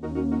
Thank